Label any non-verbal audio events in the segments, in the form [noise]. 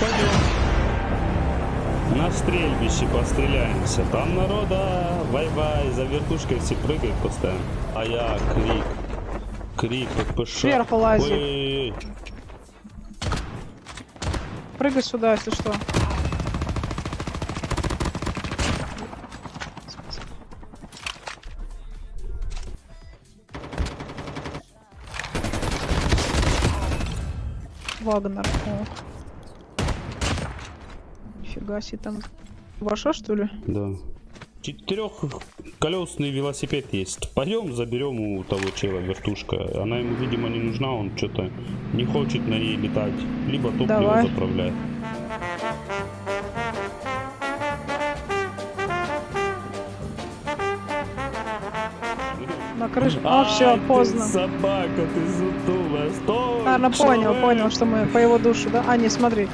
пойдем. На стрельбище постреляемся. Там народа, вай-вай, за вертушкой все прыгают постоянно. А я крик. Крик, ППШ. Сверху лази. Ой-ой-ой. Прыгай сюда, если что. Вагнер. О. Нифига себе там. Ваша что ли? Да. Четырехколесный велосипед есть. Пойдем заберем у того чела вертушка. Она ему, видимо, не нужна, он что-то не хочет на ней летать. Либо топливо Давай. заправляет. На крыше. А, все, Ай, поздно. Ты собака, ты сутулая. Стой, Наверное, понял, понял, что мы по его душу, да? А, не, смотри.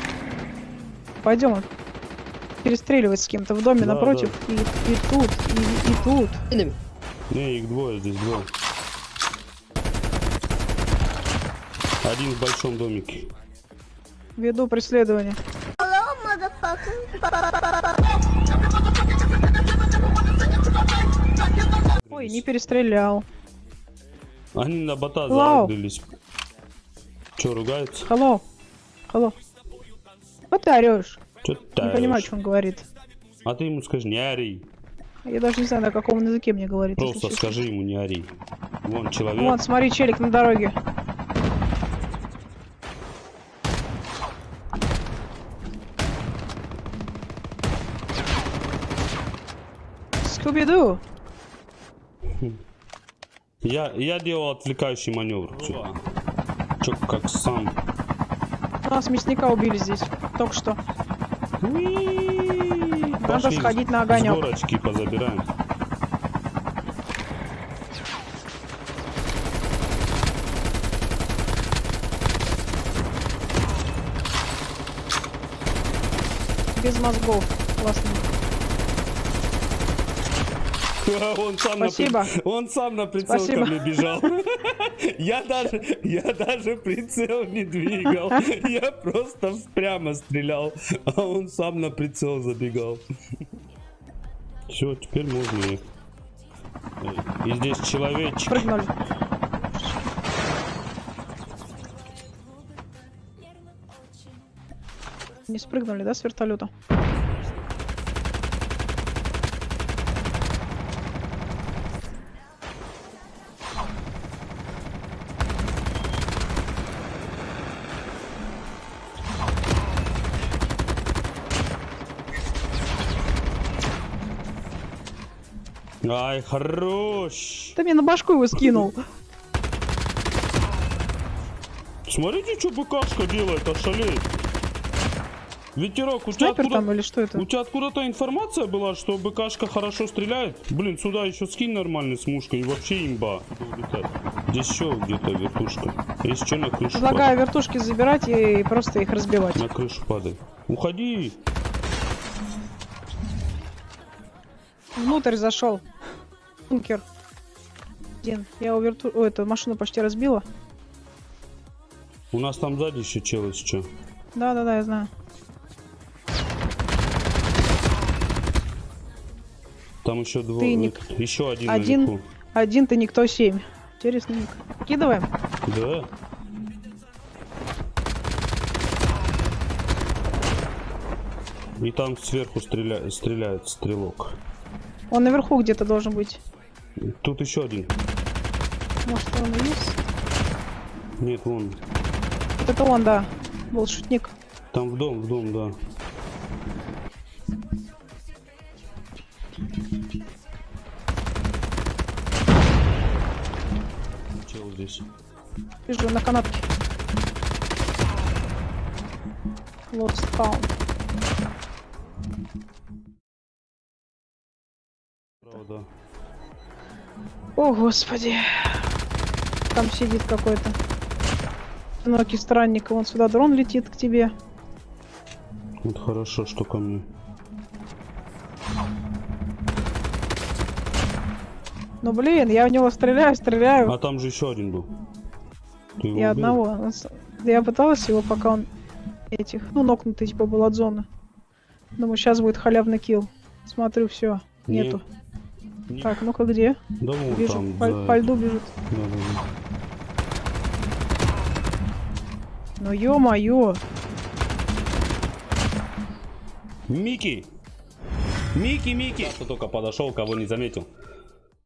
Пойдем. Перестреливать с кем-то в доме Да, напротив. И, и тут, и, и тут. Не, их двое, здесь двое. Один в большом домике. Веду преследование. Ой, не перестрелял. Они на бота зарылись. Че, ругаются? Алло. Алло. Вот ты орешь. Че ты Не понимаю, что он говорит. А ты ему скажи, не ори. Я даже не знаю, на каком он языке мне говорит. Просто скажи ему, не ори. Вон человек. Вон, смотри, челик на дороге. Скуби-ду. Я, я делал отвлекающий маневр. Чё, Чё, как сам. У нас мясника убили здесь. Только что. Надо сходить на огонек. Горочки позабираем. Без мозгов. Классно. [laughs] Он сам, на, Спасибо. при- он сам на прицел Спасибо. ко мне бежал. [laughs] Я даже, я даже прицел не двигал. Я просто прямо стрелял, а он сам на прицел забегал. Все, теперь можно ехать. И здесь человечек. Прыгнули. Не спрыгнули, да, с вертолета? Ай, хорош. Ты мне на башку его скинул. Смотрите, что БКшка делает, ошалеет. Ветерок, у тебя откуда... там или что это? У тебя откуда-то информация была, что БКшка хорошо стреляет? Блин, сюда еще скинь нормальный с мушкой и вообще имба. Здесь еще где-то вертушка. Если что, на крышу Предлагаю вертушки забирать и просто их разбивать. падай. На крышу падай. Уходи. Внутрь зашел. Бункер. Один. Я у верту... О, эту машину почти разбила. У нас там сзади еще чел что. Да-да-да, я знаю. Там еще двое. Тыник. Еще один, Один. наверху. Один ты никто семь. Интересный ник. Кидываем. Да. И там сверху стреля... стреляет стрелок. Он наверху где-то должен быть. Тут еще один. Может, он и есть? Нет, вон. Вот это он, да. Был шутник. Там в дом, в дом, да. Чел здесь. Вижу на канатке. Lost found. Правда. О, господи. Там сидит какой-то. Одинокий странник. и Вон сюда дрон летит к тебе. Вот хорошо, что ко мне. Ну блин, я в него стреляю, стреляю. А там же еще один был. Ты убил? одного. Я пыталась его, пока он этих. Ну, нокнутый типа был от зоны. Думаю, сейчас будет халявный килл. Смотрю, все, Не. нету. Не- Так, ну-ка где? Да вон Вижу, там, по, за- по льду бежит. Да, да, да. Ну ё-моё! Микки! Микки, Микки! Кто только подошел, кого не заметил.